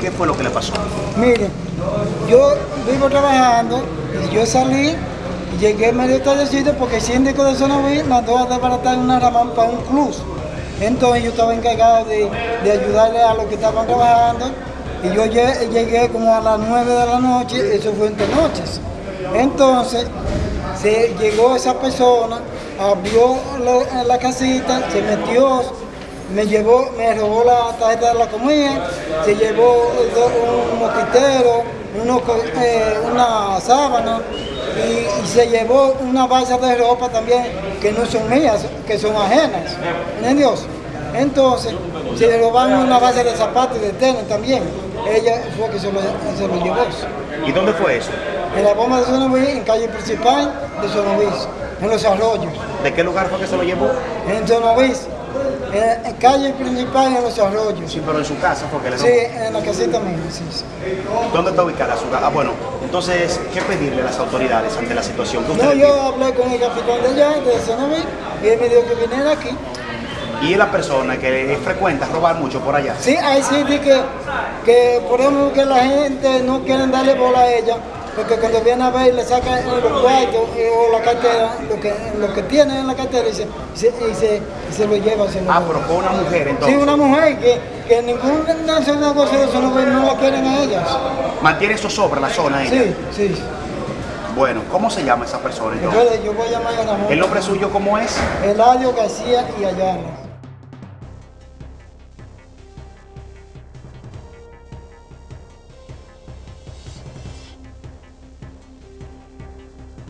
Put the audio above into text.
¿Qué fue lo que le pasó? Mire, yo vivo trabajando y yo salí llegué medio tardecito porque el síndico de Sonoví mandó a desbaratar una ramán para un club. Entonces yo estaba encargado de, ayudarle a los que estaban trabajando y yo lle- llegué como a las 9 de la noche, eso fue entre noches. Entonces se llegó esa persona, abrió la casita, se metió, me llevó, me robó la tarjeta de la comida, se llevó un mosquitero, uno eh, una sábana y, y se llevó una bolsa de ropa también que no son mías, que son ajenas. ¿Entendió? Entonces, se le robaron una base de zapatos y de tenis también. Ella fue que se lo, se lo llevó. ¿Y dónde fue eso? En la bomba de Sonoví, en calle principal de Sonoví, en los arroyos. ¿De qué lugar fue que se lo llevó? En Sonoví, en, en calle principal en los arroyos. Sí, pero en su casa fue que le Sí, en la casita mía, sí, sí. ¿Dónde está ubicada su casa? Ah, bueno, entonces, ¿qué pedirle a las autoridades ante la situación que usted No, yo hablé con el capitán de allá, de Sonoví, y él me dijo que viniera aquí. Y es la persona que frecuenta robar mucho por allá. Sí, hay sitios que, que por ejemplo, que la gente no quiere darle bola a ella, porque cuando viene a ver le saca los cuartos eh, o la cartera, lo que, lo que tiene en la cartera y se, y se, y se, y se lo lleva. Se lo Ah, pero fue una mujer Sí, entonces. una mujer que, que ningún negocio de eso no, no la quieren a ellas. Mantiene zozobra la zona ella. Sí, sí. Bueno, ¿cómo se llama esa persona entonces? Yo voy a llamar a Ramón. ¿El nombre suyo cómo es? Eladio García y Ayala.